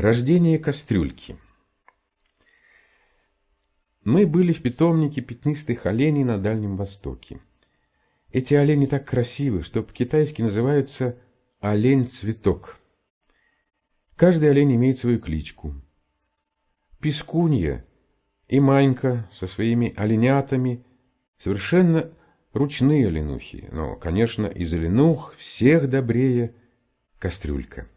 Рождение кастрюльки. Мы были в питомнике пятнистых оленей на Дальнем Востоке. Эти олени так красивы, что по-китайски называются олень-цветок. Каждый олень имеет свою кличку. Пискунья и Манька со своими оленятами совершенно ручные оленухи, но, конечно, из оленух всех добрее кастрюлька.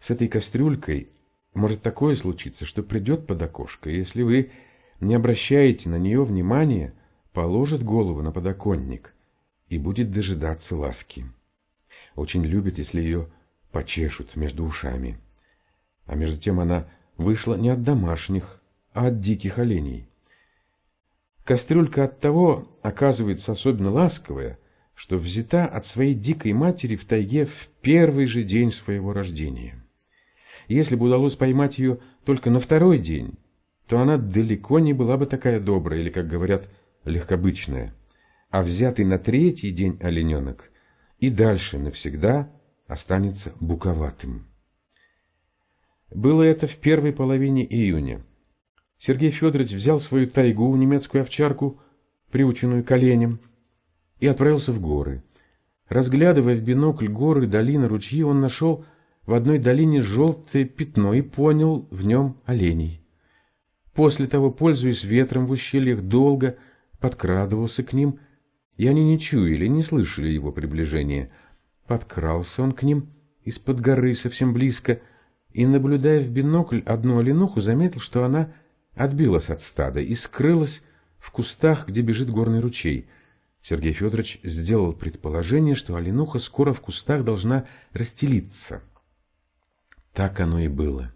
С этой кастрюлькой может такое случиться, что придет под окошко, и если вы не обращаете на нее внимания, положит голову на подоконник и будет дожидаться ласки. Очень любит, если ее почешут между ушами. А между тем она вышла не от домашних, а от диких оленей. Кастрюлька от того оказывается особенно ласковая, что взята от своей дикой матери в тайге в первый же день своего рождения. Если бы удалось поймать ее только на второй день, то она далеко не была бы такая добрая или, как говорят, легкобычная. А взятый на третий день олененок и дальше навсегда останется буковатым. Было это в первой половине июня. Сергей Федорович взял свою тайгу, немецкую овчарку, приученную к оленям, и отправился в горы. Разглядывая в бинокль горы, долины, ручьи, он нашел в одной долине желтое пятно и понял в нем оленей. После того, пользуясь ветром в ущельях, долго подкрадывался к ним, и они не чуяли, не слышали его приближения. Подкрался он к ним из-под горы совсем близко, и, наблюдая в бинокль одну оленуху, заметил, что она отбилась от стада и скрылась в кустах, где бежит горный ручей. Сергей Федорович сделал предположение, что оленуха скоро в кустах должна расстелиться. Так оно и было.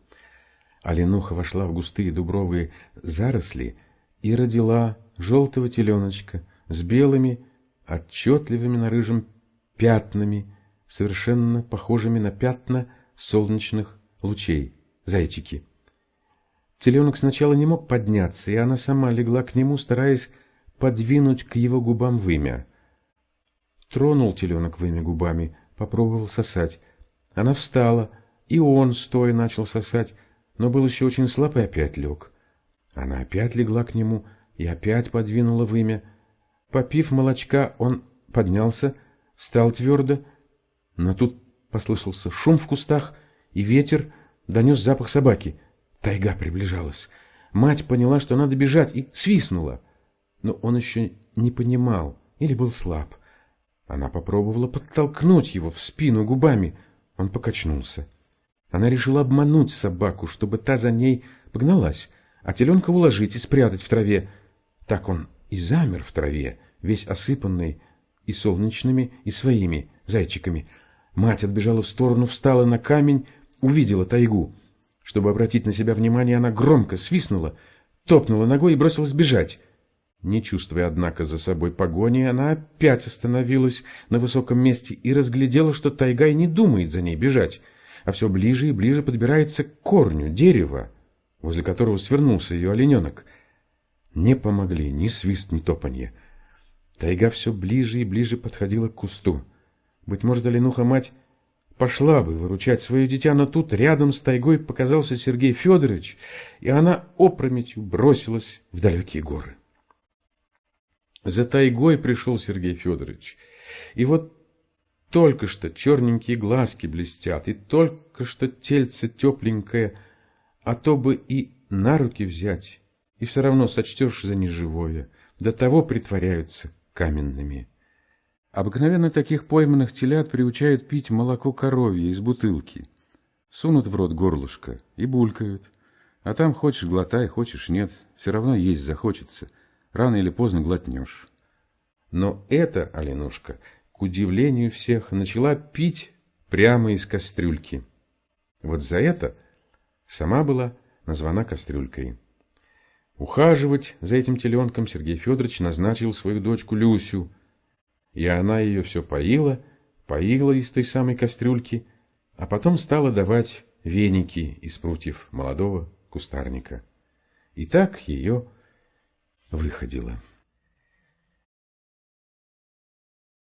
Оленуха вошла в густые дубровые заросли и родила желтого теленочка с белыми, отчетливыми на рыжем пятнами, совершенно похожими на пятна солнечных лучей, зайчики. Теленок сначала не мог подняться, и она сама легла к нему, стараясь подвинуть к его губам вымя. Тронул теленок вымя губами, попробовал сосать. Она встала, и он, стоя, начал сосать, но был еще очень слаб и опять лег. Она опять легла к нему и опять подвинула вымя. Попив молочка, он поднялся, стал твердо, но тут послышался шум в кустах, и ветер донес запах собаки. Тайга приближалась. Мать поняла, что надо бежать, и свистнула. Но он еще не понимал или был слаб. Она попробовала подтолкнуть его в спину губами. Он покачнулся. Она решила обмануть собаку, чтобы та за ней погналась, а теленка уложить и спрятать в траве. Так он и замер в траве, весь осыпанный и солнечными, и своими зайчиками. Мать отбежала в сторону, встала на камень, увидела тайгу. Чтобы обратить на себя внимание, она громко свистнула, топнула ногой и бросилась бежать. Не чувствуя, однако, за собой погони, она опять остановилась на высоком месте и разглядела, что тайга и не думает за ней бежать а все ближе и ближе подбирается к корню дерева, возле которого свернулся ее олененок. Не помогли ни свист, ни топанье. Тайга все ближе и ближе подходила к кусту. Быть может, оленуха-мать пошла бы выручать свое дитя, но тут рядом с тайгой показался Сергей Федорович, и она опрометью бросилась в далекие горы. За тайгой пришел Сергей Федорович, и вот только что черненькие глазки блестят, и только что тельце тепленькое, а то бы и на руки взять, и все равно сочтешь за неживое, до того притворяются каменными. Обыкновенно таких пойманных телят приучают пить молоко коровье из бутылки. Сунут в рот горлышко и булькают. А там хочешь глотай, хочешь нет, все равно есть захочется. Рано или поздно глотнешь. Но эта оленушка к удивлению всех, начала пить прямо из кастрюльки. Вот за это сама была названа кастрюлькой. Ухаживать за этим теленком Сергей Федорович назначил свою дочку Люсю, и она ее все поила, поила из той самой кастрюльки, а потом стала давать веники из прутьев молодого кустарника. И так ее выходила.